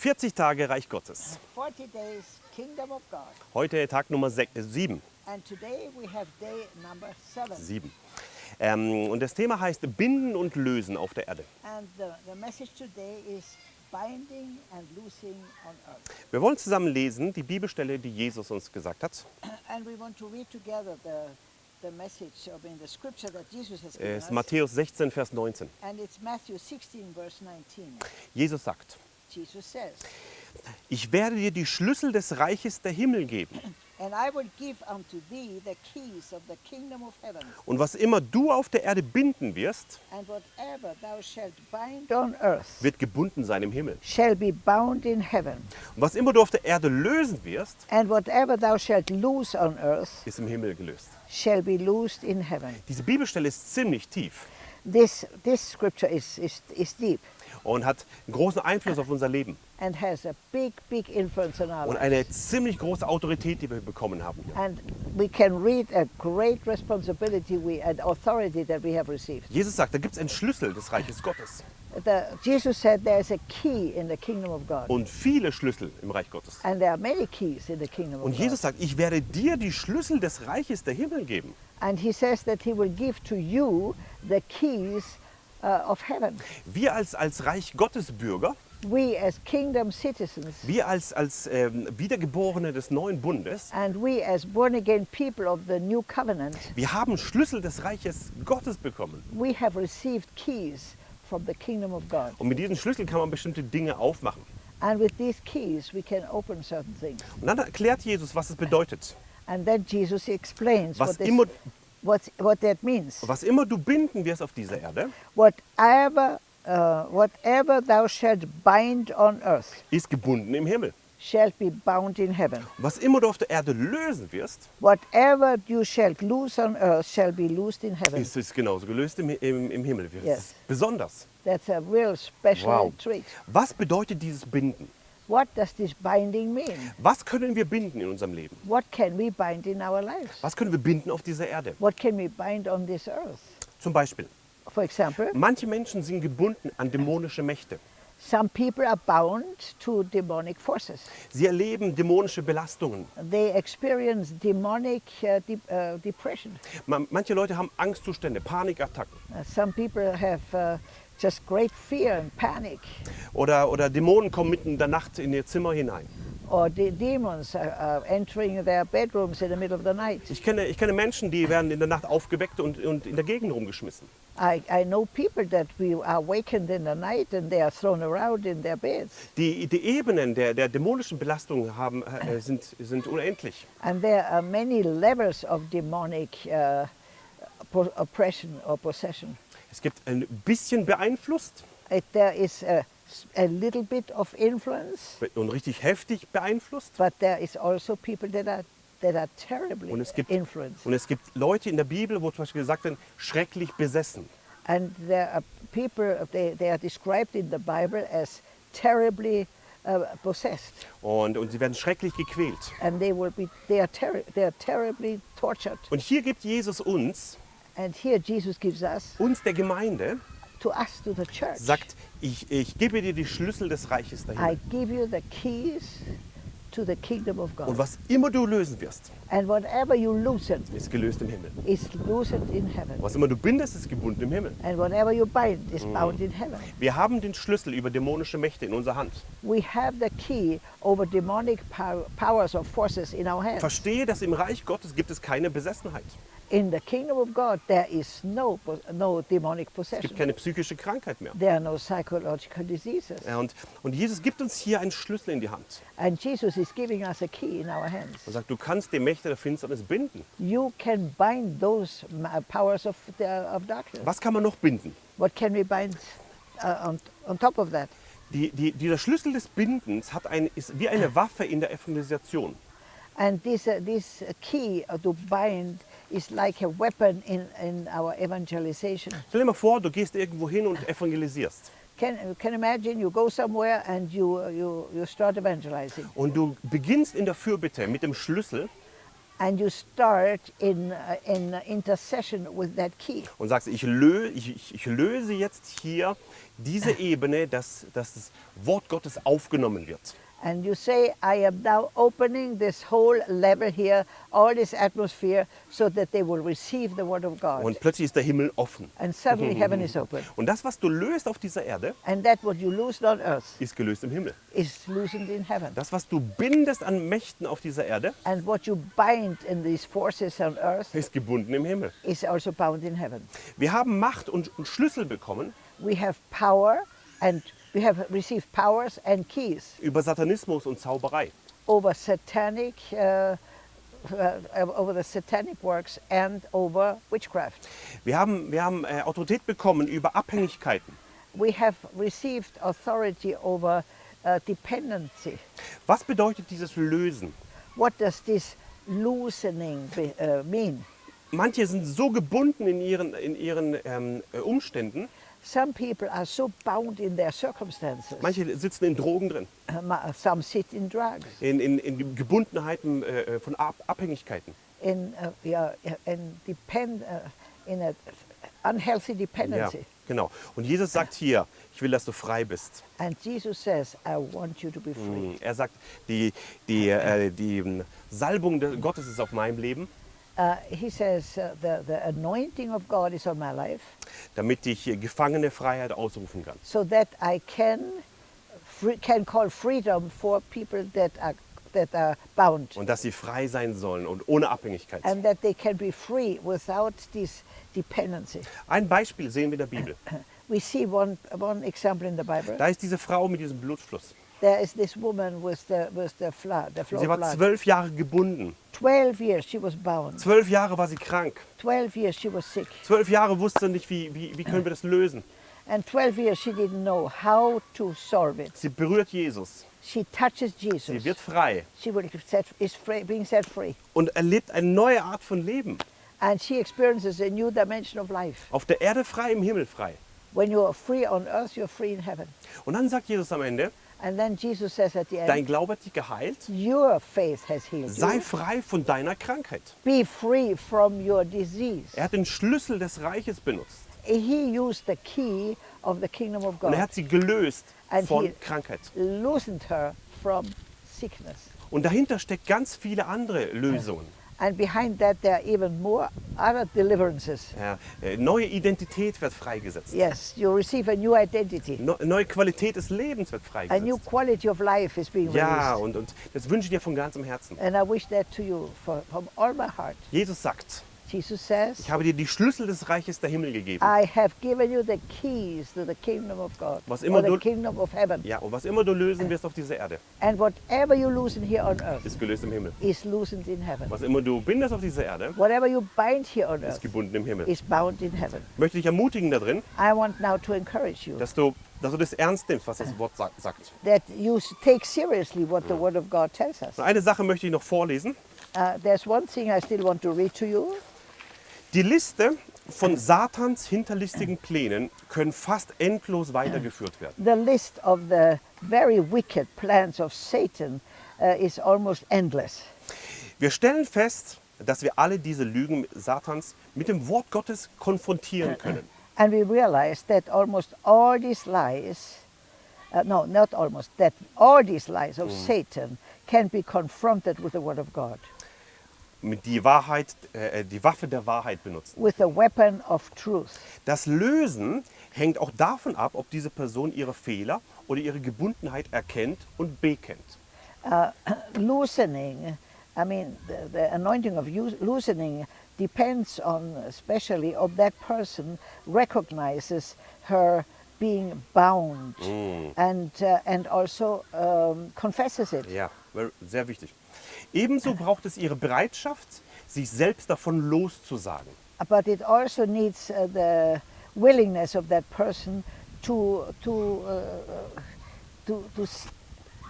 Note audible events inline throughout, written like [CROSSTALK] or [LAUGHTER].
40 Tage Reich Gottes. 40 days Kingdom of God. Heute Tag Nummer 7. And today we have day number seven. 7. Ähm, und das Thema heißt Binden und Lösen auf der Erde. And the, the message today is binding and loosing on earth. Wir wollen zusammen lesen die Bibelstelle, die Jesus uns gesagt hat. [CLEARS THROAT] And we want to read together the, the message of in the scripture that Jesus has Es ist us. Matthäus 16, Vers 19. And it's Matthew 16, verse 19. Jesus sagt, ich werde dir die Schlüssel des Reiches der Himmel geben. Und was immer du auf der Erde binden wirst, And whatever thou shalt bind on earth wird gebunden sein im Himmel. shall be bound in heaven. Und was immer du auf der Erde lösen wirst, And whatever thou shalt loose on earth ist im Himmel gelöst. shall be loosed in heaven. Diese Bibelstelle ist ziemlich tief This, this scripture is, is, is deep und hat einen großen Einfluss auf unser Leben and has a big, big influence on our und eine ziemlich große Autorität, die wir bekommen haben. We. Jesus sagt, da gibt es einen Schlüssel des Reiches Gottes The, Jesus said there is a key in the kingdom of God. und viele Schlüssel im Reich Gottes. And there are many keys in the kingdom Und of Jesus God. sagt, ich werde dir die Schlüssel des Reiches der Himmel geben. And he says that he will give to you the keys uh, of heaven. Wir als, als Reich Gottes Bürger, We as kingdom citizens wir als, als ähm, Wiedergeborene des neuen Bundes, and we as born again people of the new covenant, wir haben Schlüssel des Reiches Gottes bekommen. we have received keys from the kingdom of God. Und mit diesen Schlüsseln kann man bestimmte Dinge aufmachen. And with these keys, we can open certain things. Und dann erklärt Jesus, was es bedeutet. And then Jesus explains Was what, this, immer, what, what that means. was immer du binden wirst auf dieser Erde, Whatever, uh, whatever thou shalt bind on earth ist gebunden im Himmel. shall be bound in heaven. Was immer du auf der Erde lösen wirst, Whatever you shalt loose on earth shall be loosed in heaven. ist es genauso gelöst im, im, im Himmel. Yes. besonders. That's a real special Wow. treat. Was bedeutet dieses Binden? What does this binding mean? Was können wir binden in unserem Leben? What can we bind in our lives? Was können wir binden auf dieser Erde? What can we bind on this earth? Zum Beispiel, For example, manche Menschen sind gebunden an dämonische Mächte. some people are bound to demonic forces. Sie erleben dämonische Belastungen. They experience demonic uh, de- uh, depression. Ma- Manche Leute haben Angstzustände, Panikattacken. Uh, some people have uh, just great fear and panic, Oder, oder Dämonen kommen mitten in der Nacht in ihr Zimmer hinein. or the demons are, entering their bedrooms in the middle of the night. Ich kenne, ich kenne Menschen, die werden in der Nacht aufgeweckt und, und in der Gegend rumgeschmissen. I, I know people that we are awakened in the night and they are thrown around in their beds. Die, die Ebenen der, der dämonischen Belastung haben, äh, sind, sind unendlich. And there are many levels of demonic uh, oppression or possession. Es gibt ein bisschen beeinflusst there is a, a little bit of influence, und richtig heftig beeinflusst. but there is also people that are, that are terribly Und es, gibt, influenced. und es gibt Leute in der Bibel, wo zum Beispiel gesagt wird, schrecklich besessen. And there are people, they, they are described in the Bible as terribly uh, possessed. Und, und sie werden schrecklich gequält. And they, will be, they, are terri they are terribly tortured. Und hier gibt Jesus uns, And here Jesus gives us, uns der Gemeinde, to us, to the church, sagt, ich, ich gebe dir die Schlüssel des Reiches I dahin. give you the keys to the kingdom of Und was immer du lösen wirst, And whatever you loosen ist gelöst im Himmel. is loosened in heaven. Was immer du bindest, ist gebunden im Himmel. And whatever you bind is bound in heaven. Wir haben den Schlüssel über dämonische Mächte in unserer Hand. We have the key over demonic pow- powers or forces in our hands. Verstehe, dass im Reich Gottes gibt es keine Besessenheit. In the kingdom of God, there is no, no demonic Es possession. gibt keine psychische Krankheit mehr. There are no psychological diseases. Ja, und, und Jesus gibt uns hier einen Schlüssel in die Hand And Jesus is giving us a key in our hands. und sagt, du kannst die Mächte der Finsternis binden. You can bind those ma- powers of, the, of darkness. Was kann man noch binden? What can we bind uh, on, on top of that? Die, die, dieser Schlüssel des Bindens hat ein, ist wie eine Waffe in der Evangelisation. And this, uh, this key uh, to bind is like a weapon in, in our evangelization. Stell dir mal vor, du gehst irgendwo hin und evangelisierst. Can, can imagine you go somewhere and you, you, you start evangelizing. Und du beginnst in der Fürbitte mit dem Schlüssel and you start in, uh, in intercession with that key. und sagst, ich, lö ich- ich löse jetzt hier diese Ebene, dass, dass das Wort Gottes aufgenommen wird. And you say, I am now opening this whole level here, all this atmosphere, so that they will receive the word of God. Und plötzlich ist der Himmel offen. and suddenly heaven is open. Und das, was du löst auf dieser Erde, And that what you loosen on earth ist gelöst im Himmel. is loosened in heaven. Das, was du bindest an Mächten auf dieser Erde, And what you bind in these forces on earth ist gebunden im Himmel. is also bound in heaven. Wir haben Macht und, und Schlüssel bekommen We have power and we have received powers and keys über Satanismus und Zauberei. over satanic, uh, uh, over the satanic works and over witchcraft. Wir haben, wir haben äh, Autorität bekommen über Abhängigkeiten. We have received authority over uh, dependency. Was bedeutet dieses Lösen? What does this loosening be, uh, mean? Manche sind so gebunden in ihren, in ihren ähm, äh, Umständen, Some people are so bound in their circumstances. manche sitzen in Drogen drin, ma- Some sit in drugs, in, in, in Gebundenheiten äh, von Ab Abhängigkeiten. in, uh, yeah, in, depend, uh, in a unhealthy Ja, dependency. genau. Und Jesus sagt hier, ich will, dass du frei bist. And Jesus says, I want you to be free. Er sagt, die, die, äh, die ähm, Salbung Gottes ist auf meinem Leben, He says, the, the anointing of God is on my life damit ich äh, Gefangene Freiheit ausrufen kann. so that I can, can call freedom for people that are, that are bound Und dass sie frei sein sollen und ohne Abhängigkeit. and that they can be free without this dependency. Ein Beispiel sehen wir in der Bibel. [COUGHS] We see one, one example in the Bible. Da ist diese Frau mit diesem Blutfluss. There is this woman with the, with the flood, the flow Sie war zwölf Jahre gebunden. 12 years she was bound. Zwölf Jahre war sie krank. 12 years she was sick. Zwölf Jahre wusste sie nicht, wie, wie, wie können wir das lösen. And 12 years she didn't know how to solve it. Sie berührt Jesus. She touches Jesus. Sie wird frei She will set, is free, being set free. und erlebt eine neue Art von Leben. And she experiences a new dimension of life. Auf der Erde frei, im Himmel frei. When you are free on earth, you're free in heaven. Und dann sagt Jesus am Ende, And then Jesus says at the dein end, Glaube hat dich geheilt. Your faith has healed Sei frei von deiner Krankheit. Be free from your disease. Er hat den Schlüssel des Reiches benutzt. He used the key of the kingdom of Und er hat sie gelöst And von he- Krankheit. loosened her from sickness. Und dahinter steckt ganz viele andere Lösungen. And behind that, there are even more other deliverances. Ja, äh, neue Identität wird freigesetzt. Yes, you receive a new identity. No, neue Qualität des Lebens wird A new freigesetzt. quality of life is being Ja, released. und, und das wünsche ich dir von ganzem Herzen. And I wish that to you for, from all my heart. Jesus sagt, Jesus says, ich habe dir die Schlüssel des Reiches der Himmel gegeben. I have given you the keys to the kingdom of God, Was immer the du- kingdom of heaven. Ja, und was immer du lösen wirst auf dieser Erde, And whatever you loosen here on earth ist gelöst im Himmel. is loosened in heaven. Was immer du bindest auf dieser Erde, Whatever you bind here on ist earth gebunden im Himmel. is bound in heaven. Ich möchte dich ermutigen darin, I want now to encourage you dass du, dass du das ernst nimmst, was das Wort sa- sagt. that you take seriously what the Word of God tells us. Und eine Sache möchte ich noch vorlesen. Uh, there's one thing I still want to read to you. Die Liste von Satans hinterlistigen Plänen können fast endlos weitergeführt werden. The list of the very wicked plans of Satan uh, is almost endless. Wir stellen fest, dass wir alle diese Lügen Satans mit dem Wort Gottes konfrontieren können. And we realize that almost all these lies, uh, no, not almost, that all these lies of Satan can be confronted with the Word of God, Mit die Wahrheit, äh, die Waffe der Wahrheit benutzen. with the weapon of truth. Das Lösen hängt auch davon ab, ob diese Person ihre Fehler oder ihre Gebundenheit erkennt und bekennt. [CLEARS THROAT] loosening, I mean, the, the anointing of loosening depends on, especially, of that person recognizes her being bound and, uh, and also um, confesses it. Ja, sehr wichtig. Ebenso braucht es ihre Bereitschaft, sich selbst davon loszusagen. But it also needs uh, the willingness of that person to, to, uh, to, to,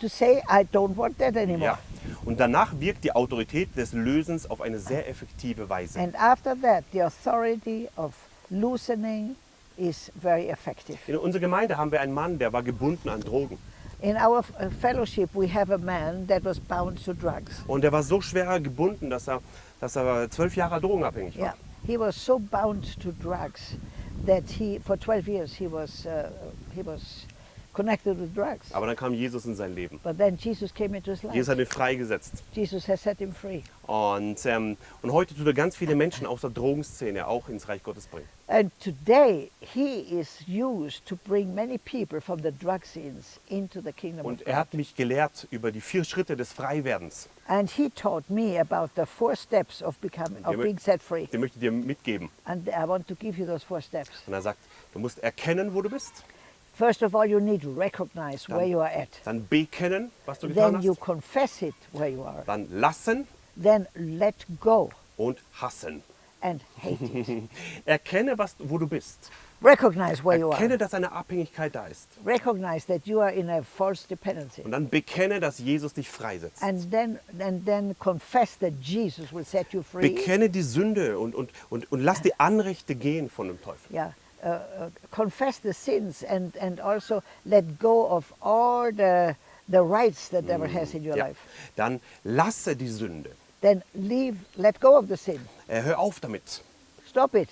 to say, I don't want that anymore. Ja. Und danach wirkt die Autorität des Lösens auf eine sehr effektive Weise. And after that, the authority of loosening is very effective. In unserer Gemeinde haben wir einen Mann, der war gebunden an Drogen. In our uh, fellowship, we have a man that was bound to drugs. Und er war so schwer gebunden, dass er, dass er zwölf Jahre drogenabhängig war. Yeah, he was so bound to drugs that he, for 12 years, he was uh, he was connected with drugs. Aber dann kam Jesus in sein Leben. But then Jesus came into his life. Jesus hat ihn freigesetzt. Jesus has set him free. Und, ähm, und heute tut er ganz viele Menschen aus der Drogenszene auch ins Reich Gottes bringen. And today, he is used to bring many people from the drug scenes into the kingdom Und of er hat mich gelehrt über die vier Schritte des Freiwerdens. And he taught me about the four steps of becoming, of being set free. Den möchte ich dir mitgeben. And I want to give you those four steps. Und er sagt, du musst erkennen, wo du bist, First of all, you need to recognize where you are at. dann bekennen, was du getan Then you confess it where you are. dann lassen Then let go und hassen. And hate it. [LAUGHS] Erkenne, was, wo du bist. recognize where you Erkenne, are. dass eine Abhängigkeit da ist. Recognize that you are in a false dependency. Und dann bekenne, dass Jesus dich freisetzt. And then, and then confess that Jesus will set you free. Bekenne die Sünde und, und, und, und lass die Anrechte gehen von dem Teufel. yeah, uh, uh, confess the sins and, and also let go of all the, the rights the devil has in your Ja. life. Dann lasse die Sünde. Then leave, let go of the sin. Äh, hör auf damit. Stop it.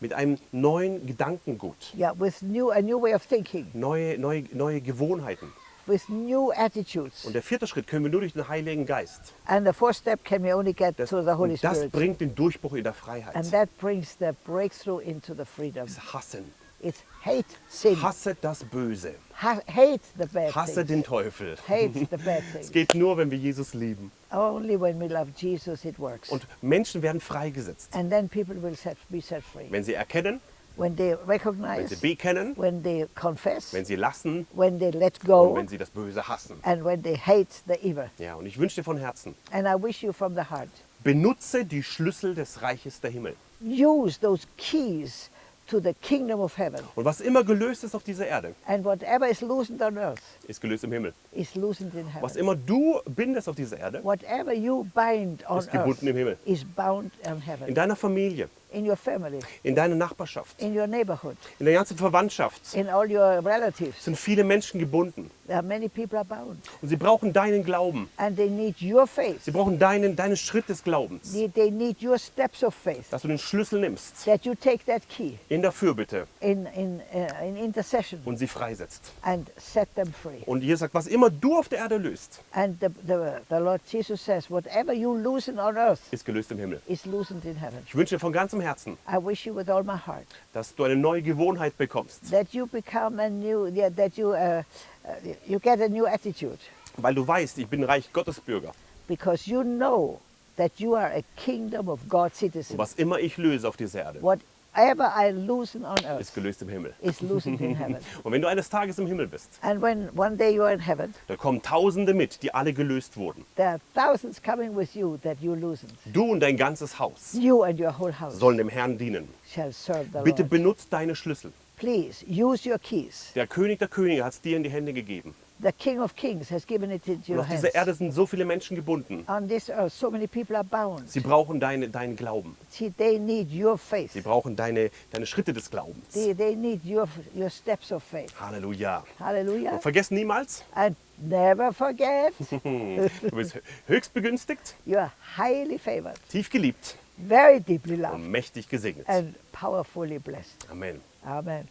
Mit einem neuen Gedankengut. Yeah, with new, a new way of thinking, Neue, neue, neue Gewohnheiten. with new attitudes. Und der vierte Schritt können wir nur durch den Heiligen Geist. And the fourth step can we only get Das, through the Holy und das Spirit. bringt den Durchbruch in der Freiheit. And that brings the breakthrough into the freedom. Das Hassen. It's hate sin. Hasse das Böse. Ha- hate the bad Hasse things. den Teufel. Hate the bad [LAUGHS] Es geht nur, wenn wir Jesus lieben. Only when we love Jesus it works. Und Menschen werden freigesetzt. And then people will set, be set free. Wenn sie erkennen, When they wenn recognize, sie bekennen, when they confess, wenn sie lassen when they let und go, wenn sie das Böse hassen. and when they hate the evil. Ja, und ich wünsche dir von Herzen, And I wish you from the heart, benutze die Schlüssel des Reiches der Himmel. use those keys to the kingdom of heaven. Und was immer gelöst ist auf dieser Erde, And whatever is loosened on earth ist gelöst im Himmel. is loosened in Was heaven. immer du bindest auf dieser Erde, Whatever you bind on Ist gebunden im Himmel. earth is bound in in heaven. deiner Familie, In your family, in deiner Nachbarschaft, in your neighborhood, in der ganzen Verwandtschaft in all your relatives. sind viele Menschen gebunden. There are many people are bound. Und sie brauchen deinen Glauben. And they need your faith. Sie brauchen deinen, deinen Schritt des Glaubens. They they need your steps of faith. Dass du den Schlüssel nimmst That you take that key in der Fürbitte in, in, uh, in intercession und sie freisetzt. and set them free. Und Jesus sagt, was immer du auf der Erde löst, And the, the, the Lord Jesus says, whatever you loosen on earth ist gelöst im Himmel. is loosened in heaven. Ich wünsche dir von ganzem Herzen, I wish you with all my heart. Dass du eine neue Gewohnheit bekommst, new, you, uh, uh, you get a new attitude. Weil du weißt, ich bin Reich Gottes Bürger. because you know that you are a kingdom of God Und citizen. was immer ich löse auf dieser Erde, Whatever I loosen on ist earth gelöst im Himmel. is loosened in heaven. [LAUGHS] Und wenn du eines Tages im Himmel bist, And when one day you are in heaven, da kommen Tausende mit, die alle gelöst wurden. there are thousands coming with you that you loosened. Du und dein ganzes Haus You and your whole house sollen dem Herrn dienen. shall serve the Bitte Lord. benutzt deine Schlüssel. Please use your keys. Der König der Könige hat es dir in die Hände gegeben. The King of Kings has given it into Und your auf hands. dieser Erde sind so viele Menschen gebunden. On this earth, so many people are bound. Sie brauchen deine, deinen Glauben. See, they need your faith. Sie brauchen deine, deine Schritte des Glaubens. They, they need your, your steps of faith. Halleluja. Hallelujah. Und vergesst niemals, And never forget, [LAUGHS] du bist höchst begünstigt, you are highly favored, tief geliebt very deeply loved, und mächtig gesegnet. and powerfully blessed. Amen. Amen.